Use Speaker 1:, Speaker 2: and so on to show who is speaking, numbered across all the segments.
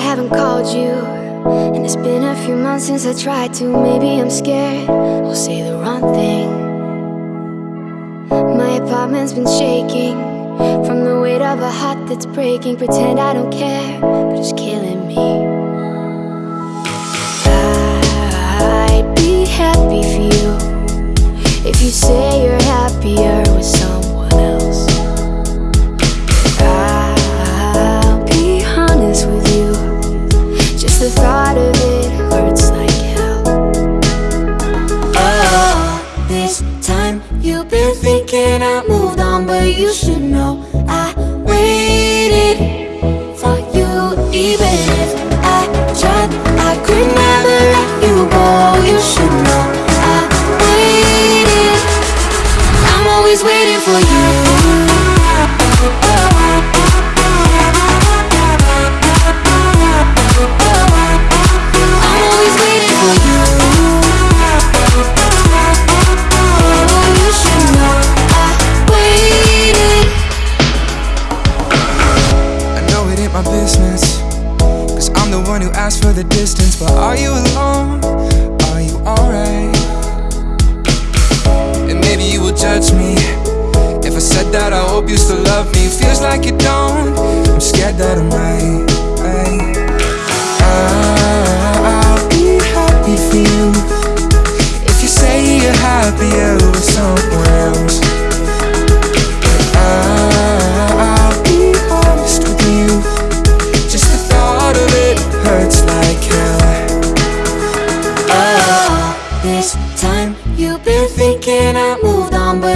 Speaker 1: haven't called you. And it's been a few months since I tried to. Maybe I'm scared I'll say the wrong thing. My apartment's been shaking from the weight of a heart that's breaking. Pretend I don't care, but it's killing me. I'd be happy for you if you say you're happier with you
Speaker 2: should know
Speaker 3: one who asked for the distance. But are you alone? Are you alright? And maybe you will judge me. If I said that, I hope you still love me. Feels like you don't. I'm scared that I might.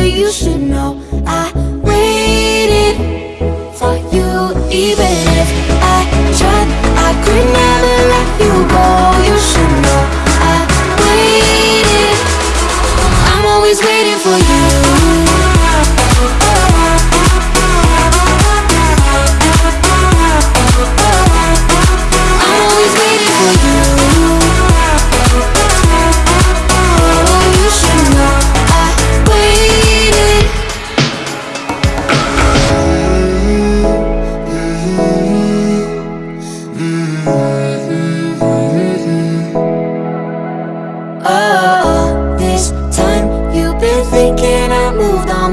Speaker 3: You
Speaker 2: should know I waited for you. Even if I tried, I could never let you go. You should know I waited. I'm always waiting for you.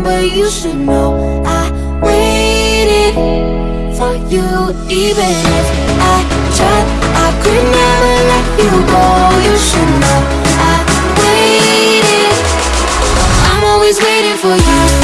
Speaker 2: But you should know I waited for you. Even if I tried, I could never let you go. You should know I waited. I'm always waiting for you.